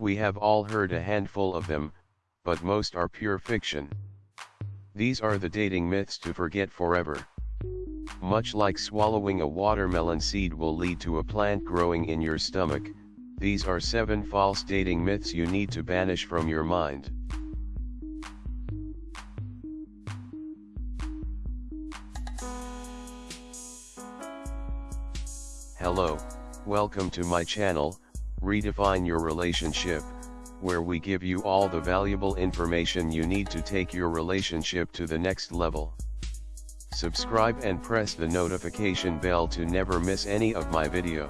We have all heard a handful of them, but most are pure fiction. These are the dating myths to forget forever. Much like swallowing a watermelon seed will lead to a plant growing in your stomach, these are 7 false dating myths you need to banish from your mind. Hello, welcome to my channel, Redefine Your Relationship, where we give you all the valuable information you need to take your relationship to the next level. Subscribe and press the notification bell to never miss any of my video.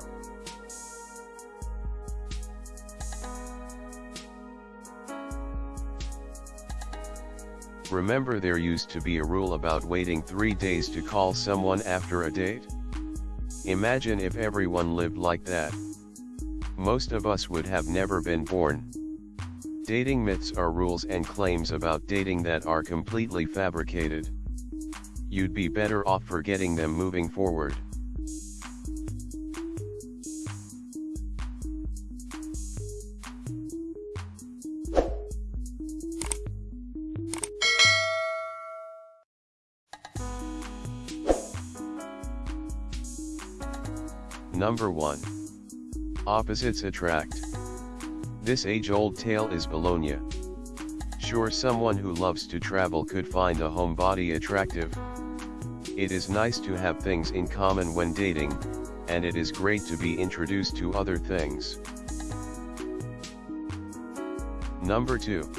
Remember there used to be a rule about waiting 3 days to call someone after a date? Imagine if everyone lived like that. Most of us would have never been born. Dating myths are rules and claims about dating that are completely fabricated. You'd be better off forgetting them moving forward. Number 1. Opposites attract. This age-old tale is Bologna. Sure someone who loves to travel could find a homebody attractive. It is nice to have things in common when dating, and it is great to be introduced to other things. Number 2.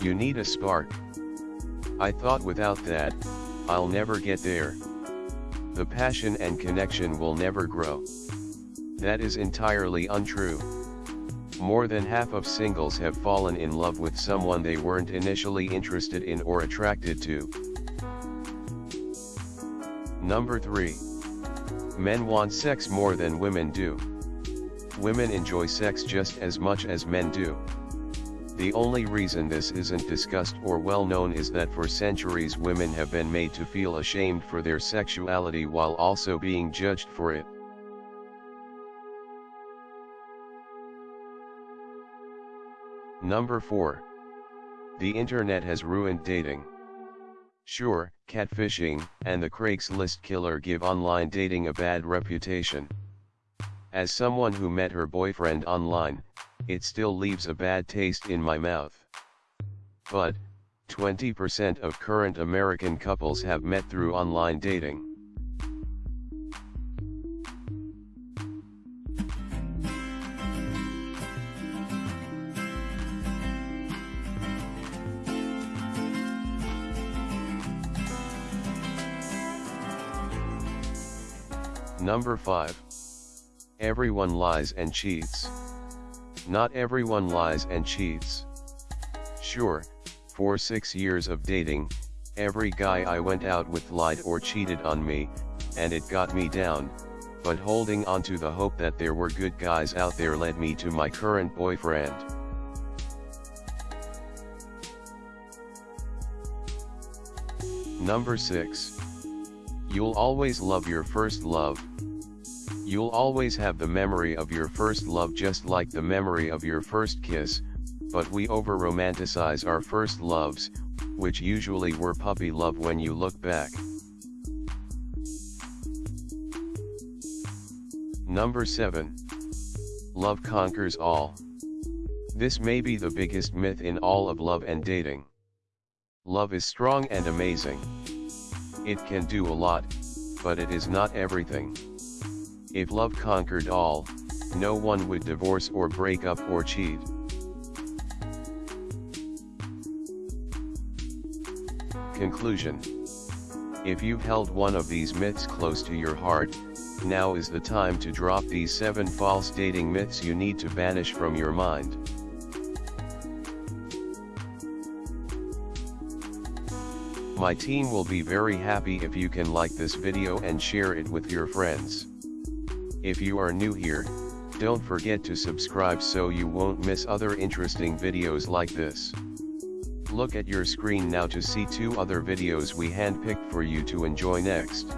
You need a spark. I thought without that, I'll never get there. The passion and connection will never grow. That is entirely untrue. More than half of singles have fallen in love with someone they weren't initially interested in or attracted to. Number 3. Men want sex more than women do. Women enjoy sex just as much as men do. The only reason this isn't discussed or well known is that for centuries women have been made to feel ashamed for their sexuality while also being judged for it. Number 4. The internet has ruined dating. Sure, catfishing and the Craigslist killer give online dating a bad reputation. As someone who met her boyfriend online, it still leaves a bad taste in my mouth. But, 20% of current American couples have met through online dating. Number 5. Everyone lies and cheats. Not everyone lies and cheats. Sure, for 6 years of dating, every guy I went out with lied or cheated on me, and it got me down, but holding on to the hope that there were good guys out there led me to my current boyfriend. Number 6. You'll always love your first love. You'll always have the memory of your first love just like the memory of your first kiss, but we over-romanticize our first loves, which usually were puppy love when you look back. Number 7. Love conquers all. This may be the biggest myth in all of love and dating. Love is strong and amazing. It can do a lot, but it is not everything. If love conquered all, no one would divorce or break up or cheat. Conclusion If you've held one of these myths close to your heart, now is the time to drop these 7 false dating myths you need to banish from your mind. My team will be very happy if you can like this video and share it with your friends. If you are new here, don't forget to subscribe so you won't miss other interesting videos like this. Look at your screen now to see two other videos we handpicked for you to enjoy next.